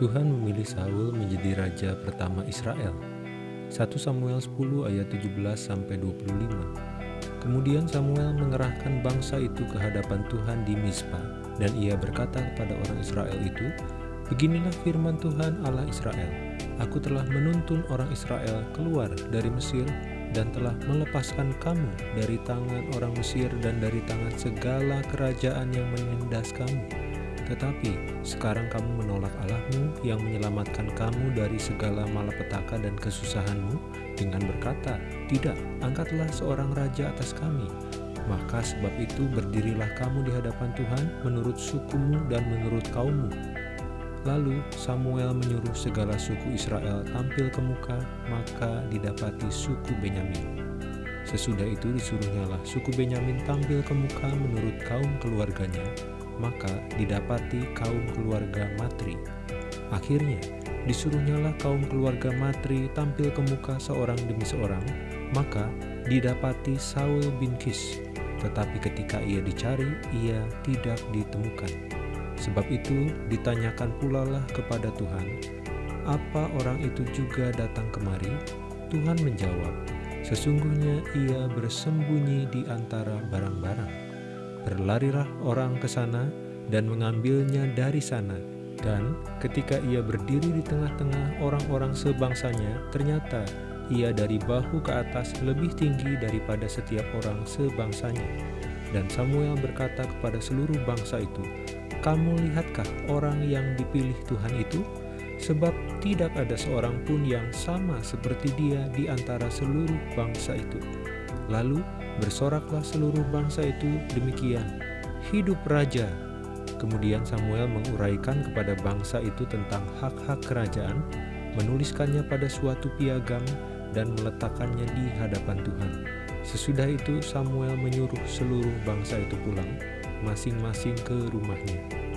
Tuhan memilih Saul menjadi raja pertama Israel. 1 Samuel 10 ayat 17 sampai 25. Kemudian Samuel mengerahkan bangsa itu ke hadapan Tuhan di Mizpah dan ia berkata kepada orang Israel itu, Beginilah firman Tuhan Allah Israel, Aku telah menuntun orang Israel keluar dari Mesir dan telah melepaskan kamu dari tangan orang Mesir dan dari tangan segala kerajaan yang menindas kamu tetapi sekarang kamu menolak Allahmu yang menyelamatkan kamu dari segala malapetaka dan kesusahanmu dengan berkata, Tidak, angkatlah seorang raja atas kami. Maka sebab itu berdirilah kamu di hadapan Tuhan menurut sukumu dan menurut kaummu. Lalu Samuel menyuruh segala suku Israel tampil ke muka, maka didapati suku Benyamin. Sesudah itu disuruhnyalah suku Benyamin tampil ke muka menurut kaum keluarganya, maka didapati kaum keluarga Matri. Akhirnya, disuruhnyalah kaum keluarga Matri tampil ke muka seorang demi seorang, maka didapati Saul bin Kis. Tetapi ketika ia dicari, ia tidak ditemukan. Sebab itu ditanyakan pula lah kepada Tuhan, apa orang itu juga datang kemari? Tuhan menjawab, sesungguhnya ia bersembunyi di antara barang-barang. Berlarilah orang ke sana dan mengambilnya dari sana. Dan ketika ia berdiri di tengah-tengah orang-orang sebangsanya, ternyata ia dari bahu ke atas lebih tinggi daripada setiap orang sebangsanya. Dan Samuel berkata kepada seluruh bangsa itu, Kamu lihatkah orang yang dipilih Tuhan itu? Sebab tidak ada seorang pun yang sama seperti dia di antara seluruh bangsa itu. Lalu bersoraklah seluruh bangsa itu demikian, hidup raja. Kemudian Samuel menguraikan kepada bangsa itu tentang hak-hak kerajaan, menuliskannya pada suatu piagam dan meletakkannya di hadapan Tuhan. Sesudah itu Samuel menyuruh seluruh bangsa itu pulang, masing-masing ke rumahnya.